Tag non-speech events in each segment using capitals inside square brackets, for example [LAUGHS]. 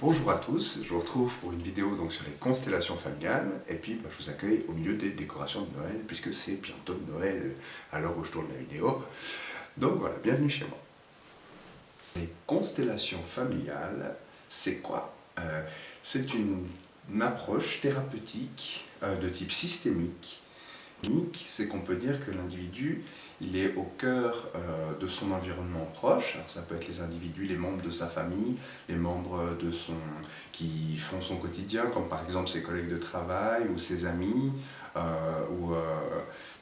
Bonjour à tous, je vous retrouve pour une vidéo sur les constellations familiales et puis bah, je vous accueille au milieu des décorations de Noël puisque c'est bientôt Noël à l'heure où je tourne la vidéo. Donc voilà, bienvenue chez moi. Les constellations familiales, c'est quoi? Euh, C'est une, approche thérapeutique euh, de type systémique. C'est qu'on peut dire que l'individu il est au cœur euh, de son environnement proche. Alors ça peut être les individus, les membres de sa famille, les membres de son, qui font son quotidien, comme par exemple ses collègues de travail ou ses amis, ou euh,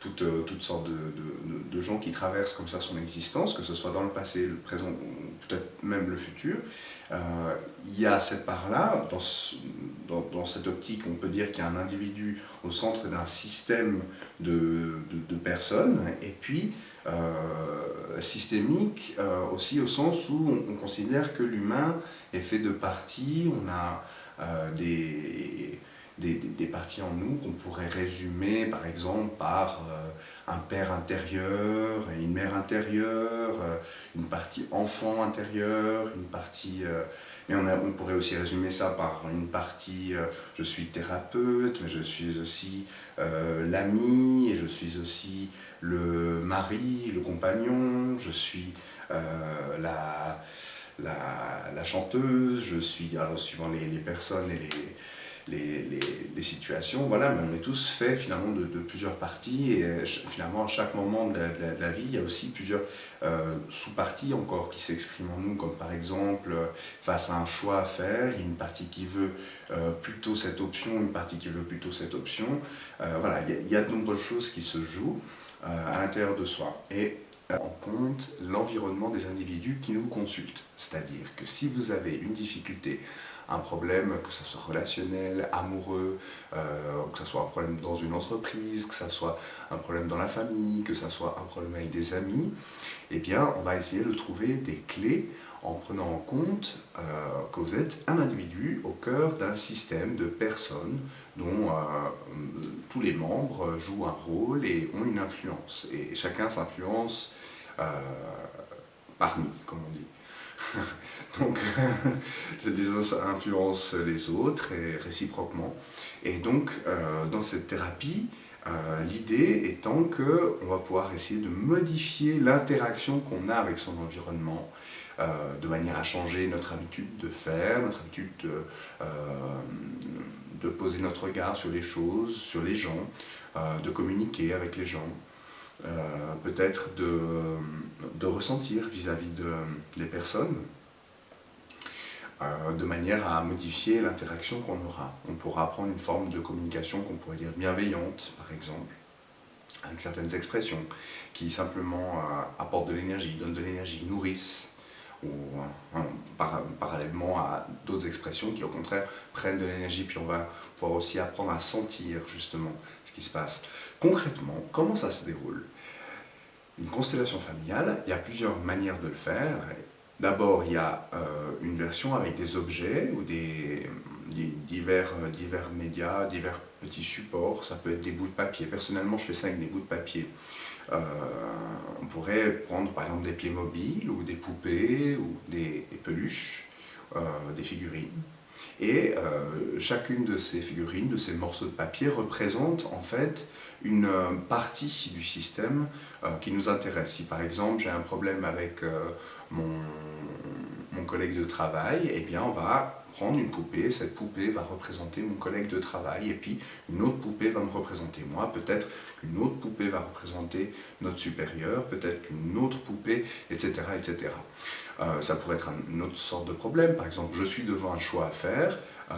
toutes, toutes, sortes de, de, gens qui traversent comme ça son existence, que ce soit dans le passé, le présent ou peut-être même le futur. il y a cette part-là, dans, dans, cette optique, on peut dire qu'il y a un individu au centre d'un système de, de personnes, et puis euh, systémique euh, aussi au sens où on, considère que l'humain est fait de parties, on a euh, des, des, parties en nous qu'on pourrait résumer par exemple par un père intérieur, une mère intérieure, une partie enfant intérieur, une partie... mais on, on, pourrait aussi résumer ça par une partie je suis thérapeute, mais je suis aussi l'ami, et je suis aussi le mari, le compagnon, je suis la, la, chanteuse, je suis, alors suivant les, les personnes et les les, les, situations, voilà, mais on est tous faits finalement de, plusieurs parties et euh, finalement à chaque moment de la, vie, il y a aussi plusieurs euh, sous-parties encore qui s'expriment en nous, comme par exemple face à un choix à faire, il y a une partie qui veut euh, plutôt cette option, une partie qui veut plutôt cette option, voilà, il y, a, il y, a, de nombreuses choses qui se jouent à l'intérieur de soi. Et en compte l'environnement des individus qui nous consultent. C'est-à-dire que si vous avez une difficulté, un problème, que ce soit relationnel, amoureux, euh, que ce soit un problème dans une entreprise, que ce soit un problème dans la famille, que ce soit un problème avec des amis, eh bien, on va essayer de trouver des clés en prenant en compte euh, que vous êtes un individu au cœur d'un système de personnes dont euh, tous les membres jouent un rôle et ont une influence. Et chacun s'influence parmi, comme on dit. [LAUGHS] donc, ça influence les autres et réciproquement. Et donc, euh, dans cette thérapie, euh, l'idée étant qu'on va pouvoir essayer de modifier l'interaction qu'on a avec son environnement, de manière à changer notre habitude de faire, notre habitude de, poser notre regard sur les choses, sur les gens, de communiquer avec les gens. Euh, peut-être de, de, ressentir vis-à-vis de, des personnes, euh, de manière à modifier l'interaction qu'on aura. On pourra prendre une forme de communication qu'on pourrait dire bienveillante, par exemple, avec certaines expressions qui simplement euh, apportent de l'énergie, donnent de l'énergie, nourrissent, ou parallèlement à d'autres expressions qui au contraire prennent de l'énergie, puis on va pouvoir aussi apprendre à sentir justement ce qui se passe. Concrètement, comment ça se déroule? Une constellation familiale, il y a plusieurs manières de le faire. D'abord, il y a euh, une version avec des objets ou des, divers, euh, médias, divers petits supports. Ça peut être des bouts de papier. Personnellement, je fais ça avec des bouts de papier. Euh, on pourrait prendre par exemple des pieds mobiles ou des poupées ou des, peluches, des figurines. Et euh, chacune de ces figurines, de ces morceaux de papier, représente en fait une euh, partie du système euh, qui nous intéresse. Si par exemple j'ai un problème avec mon, mon, collègue de travail, eh bien on va prendre une poupée, cette poupée va représenter mon collègue de travail, et puis une autre poupée va me représenter moi, peut-être qu'une autre poupée va représenter notre supérieur, peut-être qu'une autre poupée, etc. etc. Euh, ça pourrait être une autre sorte de problème. Par exemple, je suis devant un choix à faire euh,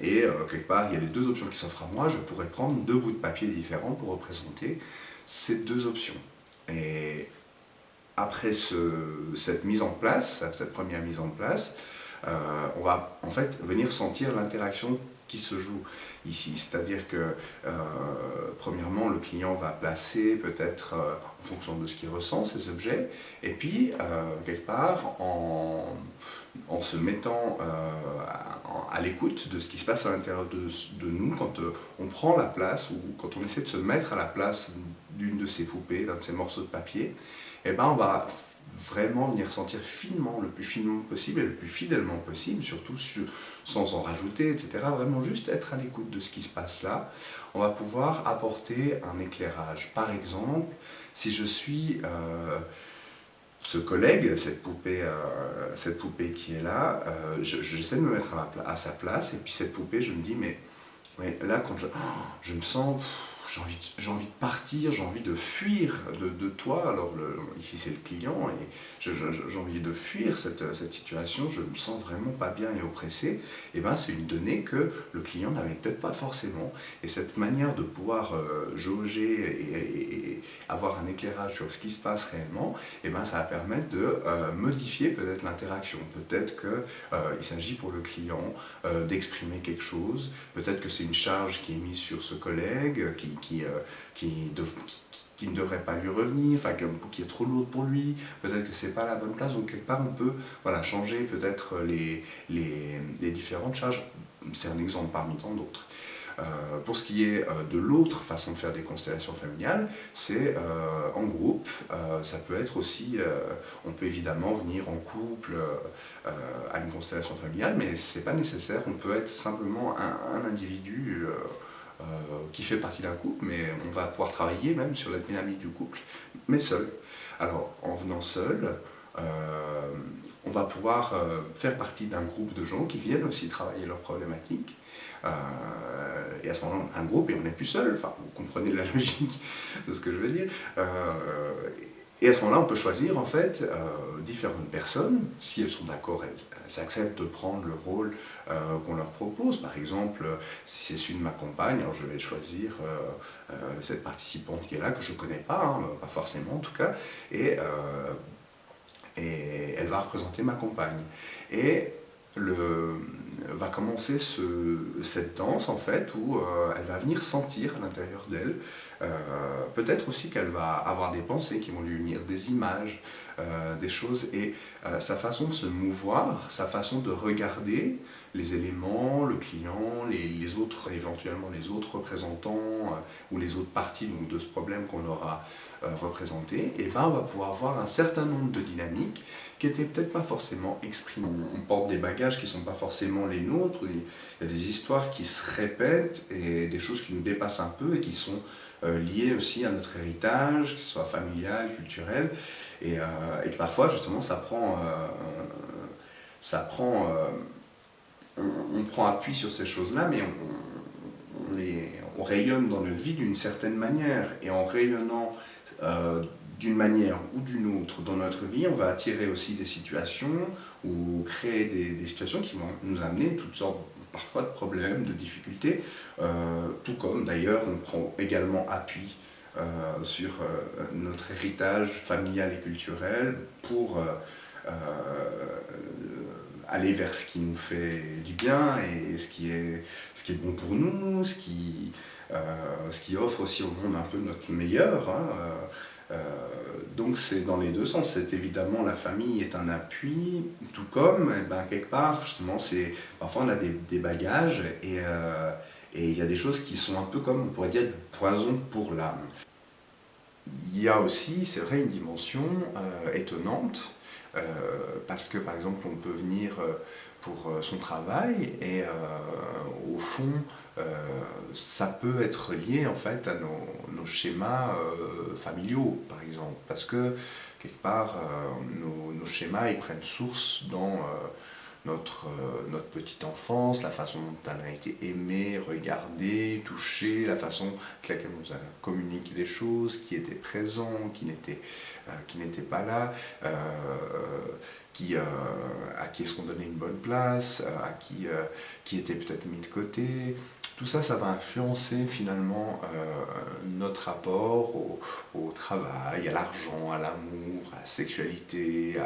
et euh, quelque part, il y a les deux options qui s'offrent à moi. Je pourrais prendre deux bouts de papier différents pour représenter ces deux options. Après cette mise en place, cette première mise en place, on va en fait venir sentir l'interaction qui se joue ici. C'est-à-dire que, euh, premièrement, le client va placer peut-être euh, en fonction de ce qu'il ressent ces objets, et puis, euh, quelque part, en, se mettant à, l'écoute de ce qui se passe à l'intérieur de, nous, quand on prend la place, ou quand on essaie de se mettre à la place d'une de ces poupées, d'un de ces morceaux de papier, eh ben on va vraiment venir sentir finement, le plus finement possible et le plus fidèlement possible, surtout sans en rajouter, etc. Vraiment juste être à l'écoute de ce qui se passe là. On va pouvoir apporter un éclairage. Par exemple, si je suis... Euh, ce collègue, cette poupée, euh, cette poupée qui est là, euh, j'essaie de me mettre à, à, sa place, et puis cette poupée, je me dis, mais, mais là, quand je, je me sens j'ai envie, de, envie de partir, j'ai envie de fuir de, toi. Alors ici c'est le client et j'ai envie de fuir cette, cette, situation, je me sens vraiment pas bien et oppressé. Et eh ben c'est une donnée que le client n'avait peut-être pas forcément. Et cette manière de pouvoir euh, jauger et, avoir un éclairage sur ce qui se passe réellement, et eh ben ça va permettre de euh, modifier peut-être l'interaction. Peut-être qu'il euh, s'agit pour le client d'exprimer quelque chose, peut-être que c'est une charge qui est mise sur ce collègue, qui, qui, euh, qui, qui, ne devrait pas lui revenir, enfin qui est trop lourde pour lui, peut-être que c'est pas la bonne place, donc quelque part on peut voilà, changer peut-être les, les, différentes charges, c'est un exemple parmi tant d'autres. Euh, pour ce qui est euh, de l'autre façon de faire des constellations familiales, c'est en groupe. ça peut être aussi, on peut évidemment venir en couple à une constellation familiale, mais c'est pas nécessaire. On peut être simplement un individu euh, qui fait partie d'un couple, mais on va pouvoir travailler même sur la dynamique du couple, mais seul. Alors, en venant seul, euh, on va pouvoir euh, faire partie d'un groupe de gens qui viennent aussi travailler leurs problématiques. et à ce moment-là, un groupe et on n'est plus seul, enfin, vous comprenez la [LAUGHS] logique de ce que je veux dire. Et à ce moment-là, on peut choisir en fait euh, différentes personnes, si elles sont d'accord, elles, acceptent de prendre le rôle euh, qu'on leur propose. Par exemple, si c'est celui de ma compagne, alors je vais choisir euh, cette participante qui est là, que je ne connais pas, hein, pas forcément en tout cas, et, elle va représenter ma compagne. Et le, va commencer ce, cette danse en fait où euh, elle va venir sentir à l'intérieur d'elle, euh, peut-être aussi qu'elle va avoir des pensées qui vont lui venir, des images, euh, des choses, et sa façon de se mouvoir, sa façon de regarder les éléments, le client, les, autres, éventuellement les autres représentants ou les autres parties donc, de ce problème qu'on aura représenté, et ben on va pouvoir voir un certain nombre de dynamiques qui n'étaient peut-être pas forcément exprimées. On porte des bagages qui ne sont pas forcément les nôtres, il y a des histoires qui se répètent et des choses qui nous dépassent un peu et qui sont euh, liées aussi à notre héritage, que ce soit familial, culturel, et, euh, et que parfois justement ça prend, euh, ça prend on, prend appui sur ces choses-là, mais on, on, on, rayonne dans notre vie d'une certaine manière, et en rayonnant d'une manière ou d'une autre dans notre vie, on va attirer aussi des situations ou créer des, situations qui vont nous amener toutes sortes parfois de problèmes, de difficultés, euh, tout comme d'ailleurs on prend également appui euh, sur euh, notre héritage familial et culturel pour aller vers ce qui nous fait du bien et ce qui est, bon pour nous, ce qui, offre aussi au monde un peu notre meilleur. Hein, donc c'est dans les deux sens, c'est évidemment la famille est un appui, tout comme eh ben, quelque part justement c'est parfois on a des, bagages euh, et il y a des choses qui sont un peu comme on pourrait dire du poison pour l'âme. Il y a aussi, c'est vrai, une dimension euh, étonnante parce que par exemple on peut venir pour son travail et fond ça peut être lié en fait à nos, schémas euh, familiaux par exemple. Parce que quelque part euh, nos, schémas ils prennent source dans euh, notre, petite enfance, la façon dont elle a été aimée, regardée, touchée, la façon avec laquelle on nous a communiqué les choses, qui était présent, qui n'était n'était pas là, qui, à qui est-ce qu'on donnait une bonne place, à qui était peut-être mis de côté, tout ça, ça va influencer finalement euh, notre rapport au, travail, à l'argent, à l'amour, à la sexualité,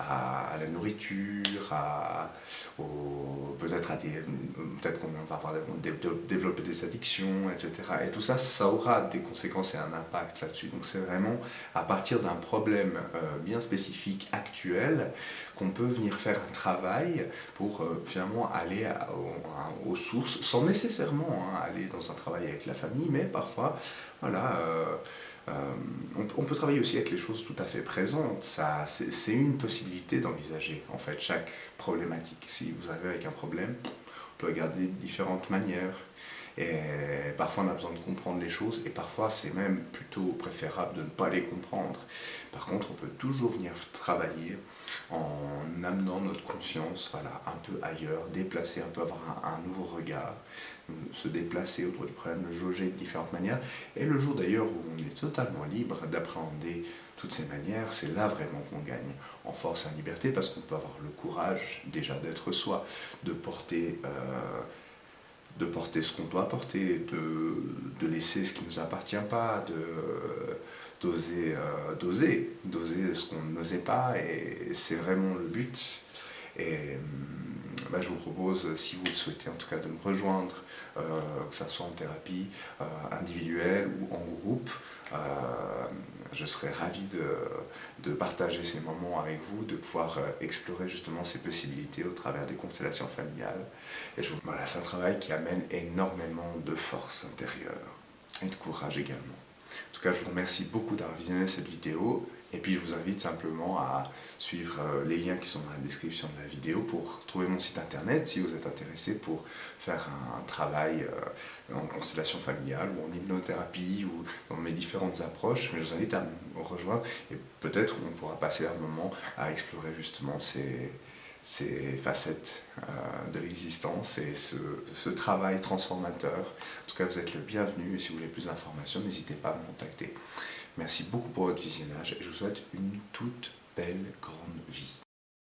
à, la nourriture, peut-être peut-être qu'on va avoir développer des addictions, etc. Et tout ça, ça aura des conséquences et un impact là-dessus. Donc c'est vraiment à partir d'un problème euh, bien spécifique, actuel, qu'on peut venir faire un travail pour euh, finalement aller aux sources, sans hein, aller dans un travail avec la famille, mais parfois, voilà, euh, Euh, on, peut travailler aussi avec les choses tout à fait présentes. C'est une possibilité d'envisager en fait chaque problématique. Si vous arrivez avec un problème, on peut regarder de différentes manières. Et parfois on a besoin de comprendre les choses et parfois c'est même plutôt préférable de ne pas les comprendre. Par contre, on peut toujours venir travailler en amenant notre conscience voilà, un peu ailleurs, déplacer un peu, avoir un, nouveau regard, se déplacer autour du problème, le jauger de différentes manières. Et le jour d'ailleurs où on est totalement libre d'appréhender toutes ces manières, c'est là vraiment qu'on gagne en force et en liberté parce qu'on peut avoir le courage déjà d'être soi, de porter... Euh, de porter ce qu'on doit porter, de, laisser ce qui ne nous appartient pas, d'oser euh, d'oser, d'oser ce qu'on n'osait pas, et c'est vraiment le but. Hum, bah, je vous propose, si vous le souhaitez en tout cas, de me rejoindre, euh, que ce soit en thérapie euh, individuelle ou en groupe, je serais ravi de, partager ces moments avec vous, de pouvoir euh, explorer justement ces possibilités au travers des constellations familiales. Et voilà, c'est un travail qui amène énormément de force intérieure et de courage également. En tout cas, je vous remercie beaucoup d'avoir visionné cette vidéo et puis je vous invite simplement à suivre euh, les liens qui sont dans la description de la vidéo pour trouver mon site internet si vous êtes intéressé pour faire un travail euh, en constellation familiale ou en hypnothérapie ou dans mes différentes approches. Mais je vous invite à me rejoindre et peut-être on pourra passer un moment à explorer justement ces, facettes euh, de l'existence et ce, travail transformateur. En tout cas, vous êtes le bienvenu et si vous voulez plus d'informations, n'hésitez pas à me contacter. Merci beaucoup pour votre visionnage et je vous souhaite une toute belle grande vie.